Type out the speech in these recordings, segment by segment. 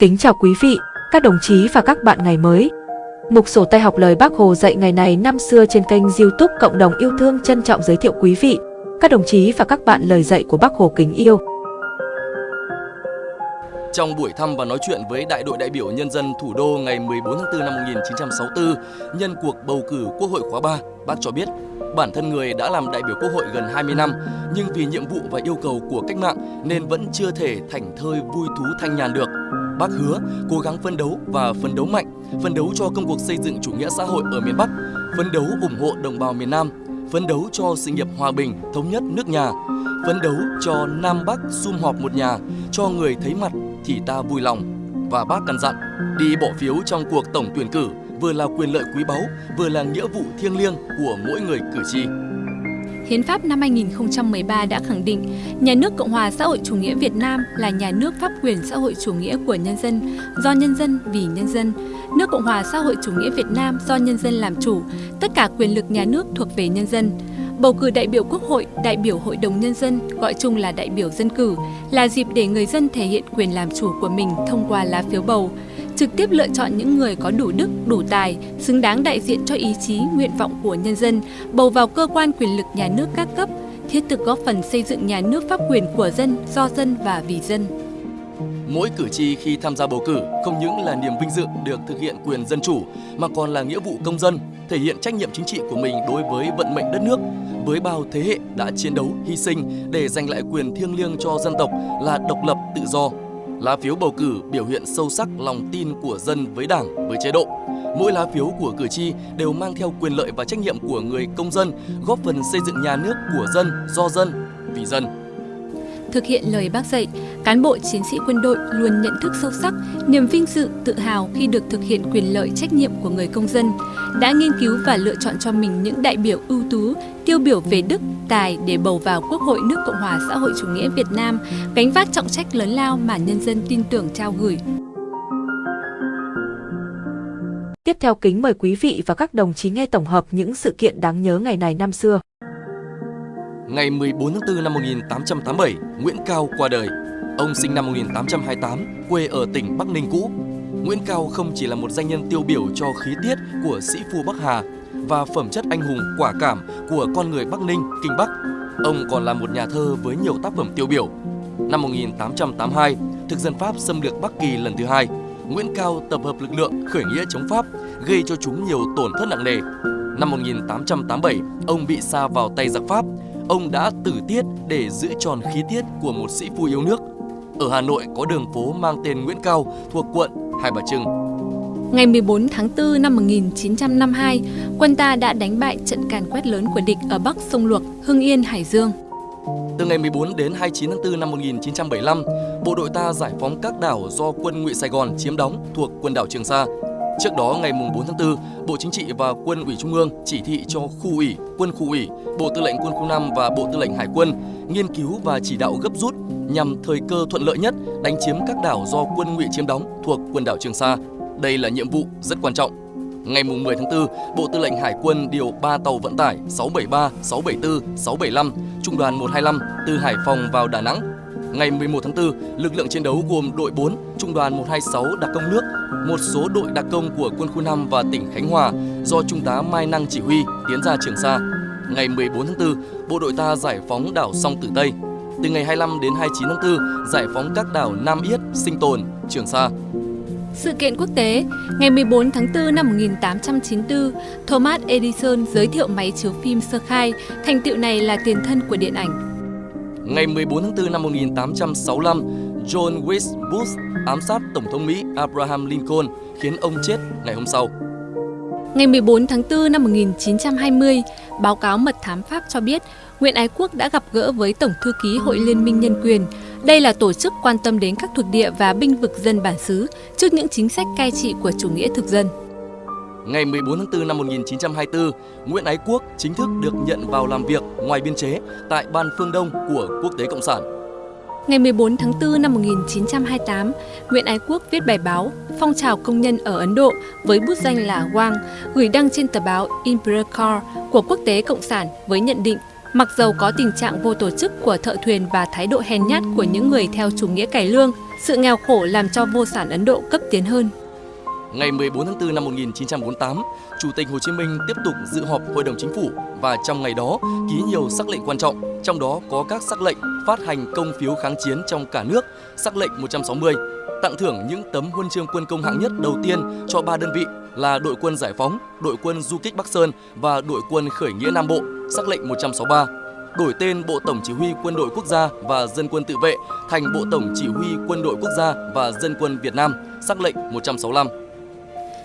Kính chào quý vị, các đồng chí và các bạn ngày mới. Mục sổ tay học lời Bác Hồ dạy ngày này năm xưa trên kênh YouTube Cộng đồng yêu thương trân trọng giới thiệu quý vị, các đồng chí và các bạn lời dạy của Bác Hồ kính yêu. Trong buổi thăm và nói chuyện với Đại đội đại biểu Nhân dân thủ đô ngày 14 tháng 4 năm 1964, nhân cuộc bầu cử Quốc hội khóa 3, bác cho biết bản thân người đã làm đại biểu Quốc hội gần 20 năm, nhưng vì nhiệm vụ và yêu cầu của cách mạng nên vẫn chưa thể thành thơi vui thú thanh nhàn được. Bác hứa cố gắng phấn đấu và phấn đấu mạnh, phấn đấu cho công cuộc xây dựng chủ nghĩa xã hội ở miền Bắc, phấn đấu ủng hộ đồng bào miền Nam, phấn đấu cho sự nghiệp hòa bình, thống nhất nước nhà, phấn đấu cho Nam Bắc sum họp một nhà, cho người thấy mặt thì ta vui lòng. Và bác căn dặn, đi bỏ phiếu trong cuộc tổng tuyển cử vừa là quyền lợi quý báu, vừa là nghĩa vụ thiêng liêng của mỗi người cử tri. Hiến pháp năm 2013 đã khẳng định nhà nước Cộng hòa xã hội chủ nghĩa Việt Nam là nhà nước pháp quyền xã hội chủ nghĩa của nhân dân, do nhân dân vì nhân dân. Nước Cộng hòa xã hội chủ nghĩa Việt Nam do nhân dân làm chủ, tất cả quyền lực nhà nước thuộc về nhân dân. Bầu cử đại biểu Quốc hội, đại biểu Hội đồng Nhân dân, gọi chung là đại biểu dân cử, là dịp để người dân thể hiện quyền làm chủ của mình thông qua lá phiếu bầu trực tiếp lựa chọn những người có đủ đức, đủ tài, xứng đáng đại diện cho ý chí, nguyện vọng của nhân dân, bầu vào cơ quan quyền lực nhà nước các cấp, thiết thực góp phần xây dựng nhà nước pháp quyền của dân, do dân và vì dân. Mỗi cử tri khi tham gia bầu cử không những là niềm vinh dự được thực hiện quyền dân chủ mà còn là nghĩa vụ công dân, thể hiện trách nhiệm chính trị của mình đối với vận mệnh đất nước, với bao thế hệ đã chiến đấu, hy sinh để giành lại quyền thiêng liêng cho dân tộc là độc lập, tự do, Lá phiếu bầu cử biểu hiện sâu sắc lòng tin của dân với đảng, với chế độ. Mỗi lá phiếu của cử tri đều mang theo quyền lợi và trách nhiệm của người công dân, góp phần xây dựng nhà nước của dân, do dân, vì dân. Thực hiện lời bác dạy, cán bộ chiến sĩ quân đội luôn nhận thức sâu sắc, niềm vinh dự, tự hào khi được thực hiện quyền lợi trách nhiệm của người công dân, đã nghiên cứu và lựa chọn cho mình những đại biểu ưu tú, tiêu biểu về đức, tài để bầu vào Quốc hội nước Cộng hòa xã hội chủ nghĩa Việt Nam, gánh vác trọng trách lớn lao mà nhân dân tin tưởng trao gửi. Tiếp theo kính mời quý vị và các đồng chí nghe tổng hợp những sự kiện đáng nhớ ngày này năm xưa. Ngày 14 tháng 4 năm 1887, Nguyễn Cao qua đời. Ông sinh năm 1828, quê ở tỉnh Bắc Ninh cũ. Nguyễn Cao không chỉ là một danh nhân tiêu biểu cho khí tiết của sĩ phu Bắc Hà và phẩm chất anh hùng quả cảm của con người Bắc Ninh, Kinh Bắc. Ông còn là một nhà thơ với nhiều tác phẩm tiêu biểu. Năm 1882, thực dân Pháp xâm lược Bắc Kỳ lần thứ hai, Nguyễn Cao tập hợp lực lượng khởi nghĩa chống Pháp, gây cho chúng nhiều tổn thất nặng nề. Năm 1887, ông bị sa vào tay giặc Pháp, ông đã tử tiết để giữ tròn khí tiết của một sĩ phu yêu nước. Ở Hà Nội có đường phố mang tên Nguyễn Cao thuộc quận Hai Bà Trưng. Ngày 14 tháng 4 năm 1952, quân ta đã đánh bại trận càn quét lớn của địch ở Bắc sông Luộc, Hưng Yên, Hải Dương. Từ ngày 14 đến 29 tháng 4 năm 1975, bộ đội ta giải phóng các đảo do quân Ngụy Sài Gòn chiếm đóng thuộc quần đảo Trường Sa. Trước đó, ngày 4 tháng 4, Bộ Chính trị và Quân ủy Trung ương chỉ thị cho khu ủy, quân khu ủy, Bộ Tư lệnh Quân khu 5 và Bộ Tư lệnh Hải quân nghiên cứu và chỉ đạo gấp rút nhằm thời cơ thuận lợi nhất đánh chiếm các đảo do quân Ngụy chiếm đóng thuộc quần đảo Trường Sa. Đây là nhiệm vụ rất quan trọng. Ngày 10 tháng 4, Bộ Tư lệnh Hải quân điều 3 tàu vận tải 673, 674, 675, Trung đoàn 125 từ Hải Phòng vào Đà Nẵng. Ngày 11 tháng 4, lực lượng chiến đấu gồm đội 4, Trung đoàn 126 đặc công nước, một số đội đặc công của quân khu 5 và tỉnh Khánh Hòa do Trung tá Mai Năng chỉ huy tiến ra Trường Sa. Ngày 14 tháng 4, bộ đội ta giải phóng đảo Song Tử Tây. Từ ngày 25 đến 29 tháng 4, giải phóng các đảo Nam Yết, Sinh Tồn, Trường Sa. Sự kiện quốc tế, ngày 14 tháng 4 năm 1894, Thomas Edison giới thiệu máy chiếu phim sơ khai, thành tựu này là tiền thân của điện ảnh. Ngày 14 tháng 4 năm 1865, John Wilkes Booth ám sát Tổng thống Mỹ Abraham Lincoln khiến ông chết ngày hôm sau. Ngày 14 tháng 4 năm 1920, báo cáo mật thám Pháp cho biết Nguyễn Ái Quốc đã gặp gỡ với Tổng thư ký Hội Liên minh Nhân quyền. Đây là tổ chức quan tâm đến các thuộc địa và binh vực dân bản xứ trước những chính sách cai trị của chủ nghĩa thực dân. Ngày 14 tháng 4 năm 1924, Nguyễn Ái Quốc chính thức được nhận vào làm việc ngoài biên chế tại Ban Phương Đông của Quốc tế Cộng sản. Ngày 14 tháng 4 năm 1928, Nguyễn Ái Quốc viết bài báo Phong trào công nhân ở Ấn Độ với bút danh là Wang, gửi đăng trên tờ báo Imperial của Quốc tế Cộng sản với nhận định Mặc dầu có tình trạng vô tổ chức của thợ thuyền và thái độ hèn nhát của những người theo chủ nghĩa cải lương, Sự nghèo khổ làm cho vô sản Ấn Độ cấp tiến hơn. Ngày 14 tháng 4 năm 1948, Chủ tịch Hồ Chí Minh tiếp tục dự họp Hội đồng Chính phủ và trong ngày đó ký nhiều sắc lệnh quan trọng, trong đó có các sắc lệnh phát hành công phiếu kháng chiến trong cả nước, sắc lệnh 160, tặng thưởng những tấm huân chương quân công hạng nhất đầu tiên cho ba đơn vị là đội quân giải phóng, đội quân du kích Bắc Sơn và đội quân khởi nghĩa Nam Bộ, sắc lệnh 163 đổi tên Bộ Tổng Chỉ huy Quân đội Quốc gia và Dân quân tự vệ thành Bộ Tổng Chỉ huy Quân đội Quốc gia và Dân quân Việt Nam, sắc lệnh 165.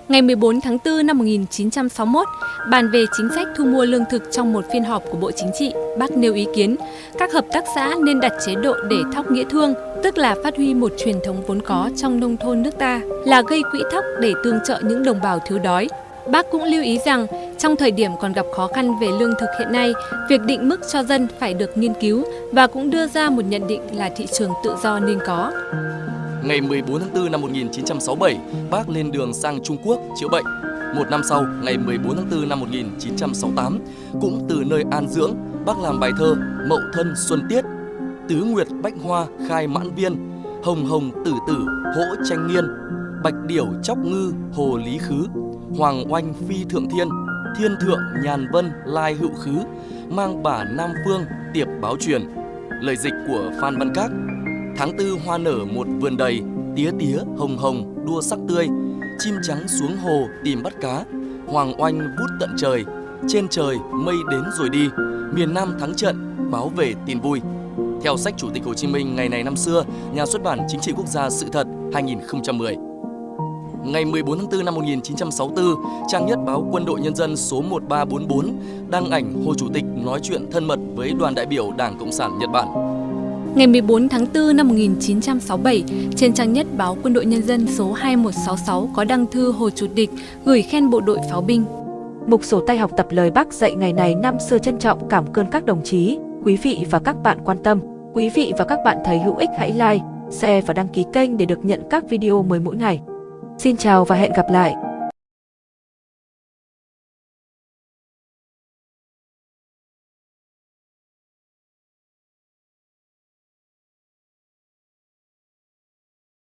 Ngày 14 tháng 4 năm 1961, bàn về chính sách thu mua lương thực trong một phiên họp của Bộ Chính trị, bác nêu ý kiến các hợp tác xã nên đặt chế độ để thóc nghĩa thương, tức là phát huy một truyền thống vốn có trong nông thôn nước ta, là gây quỹ thóc để tương trợ những đồng bào thiếu đói. Bác cũng lưu ý rằng, trong thời điểm còn gặp khó khăn về lương thực hiện nay, việc định mức cho dân phải được nghiên cứu và cũng đưa ra một nhận định là thị trường tự do nên có. Ngày 14 tháng 4 năm 1967, bác lên đường sang Trung Quốc chữa bệnh. Một năm sau, ngày 14 tháng 4 năm 1968, cũng từ nơi an dưỡng, bác làm bài thơ Mậu Thân Xuân Tiết, Tứ Nguyệt Bách Hoa khai mãn viên, Hồng Hồng Tử Tử hỗ tranh nghiên, Bạch Điểu Chóc Ngư Hồ Lý Khứ, Hoàng Oanh Phi Thượng Thiên, Thiên Thượng Nhàn Vân Lai Hữu Khứ, mang bả Nam Phương tiệp báo truyền. Lời dịch của Phan Văn Các Tháng tư hoa nở một vườn đầy, tía tía hồng hồng đua sắc tươi, chim trắng xuống hồ tìm bắt cá, hoàng oanh vút tận trời, trên trời mây đến rồi đi, miền Nam thắng trận, báo về tin vui. Theo sách Chủ tịch Hồ Chí Minh ngày này năm xưa, nhà xuất bản Chính trị Quốc gia Sự thật 2010. Ngày 14 tháng 4 năm 1964, trang nhất báo Quân đội Nhân dân số 1344 đăng ảnh Hồ Chủ tịch nói chuyện thân mật với đoàn đại biểu Đảng Cộng sản Nhật Bản. Ngày 14 tháng 4 năm 1967, trên trang nhất báo Quân đội Nhân dân số 2166 có đăng thư Hồ Chủ tịch gửi khen bộ đội pháo binh. Mục sổ tay học tập lời bác dạy ngày này năm xưa trân trọng cảm ơn các đồng chí, quý vị và các bạn quan tâm. Quý vị và các bạn thấy hữu ích hãy like, share và đăng ký kênh để được nhận các video mới mỗi ngày. Xin chào và hẹn gặp lại!